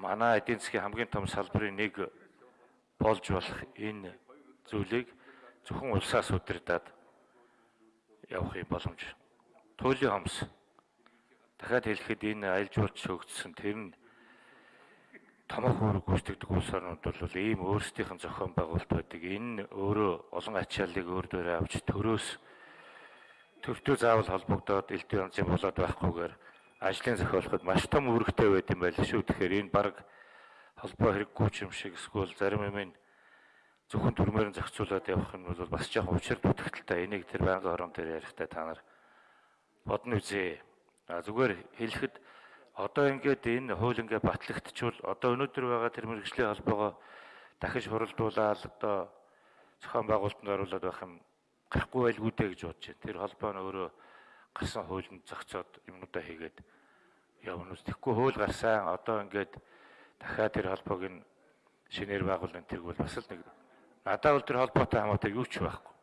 манай эдийн засгийн хамгийн том салбарын нэг болж болох энэ зүйлийг зөвхөн улсаас удирдаад явахын боломж. Туйлын хомс. Дахиад хэлэхэд энэ аялал жуулч шөгдсөн тэр нь томоохон үүрэг гүйцэтгэдэг улс орнууд бол ийм өөрсдийнх нь зохион байгуулалт байдаг. Энэ өөрөө олон ачааллыг өөр дээрээ авч төрөөс төвтөө заавал холбогдоод элдв янзын болоод байхгүйгээр ажлын зохиолоход маш том үүрэгтэй байд юм байл шүү. Тэгэхээр энэ баг холбоо хэрэггүй юм шиг эсвэл зарим юм зөвхөн төрмээр нь зохицуулаад явах нь бол бас жоохон учир дутагдaltaй. Энийг тэр байнгын хорон дээр ярихдаа та нар бодно үзье. А зүгээр хэлэхэд одоо ингээд энэ хууль ингээд батлагдчихвал одоо өнөөдөр байгаа тэр мэрэгжлийн холбоогоо дахиж хуралдуулаад одоо зохион байгуулалтанд оруулаад байх юм гарахгүй байлгүй дээ гэж бодож байна. Тэр холбоо нь өөрөө гарсан хуулинд зохицоод юмнуудаа хийгээд явна ус. Тэгэхгүй хууль гарсан одоо ингээд дахиад тэр холбоог нь шинээр байгуулна тэрг бол бас л нэг надад бол тэр холбоотой хамаатай юу ч байхгүй.